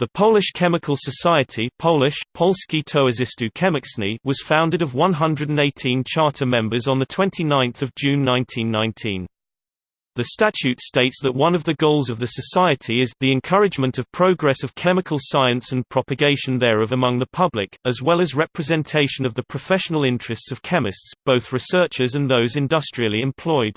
The Polish Chemical Society Polish, Polskie Towarzystwo Chemiczne was founded of 118 charter members on 29 June 1919. The statute states that one of the goals of the society is the encouragement of progress of chemical science and propagation thereof among the public, as well as representation of the professional interests of chemists, both researchers and those industrially employed.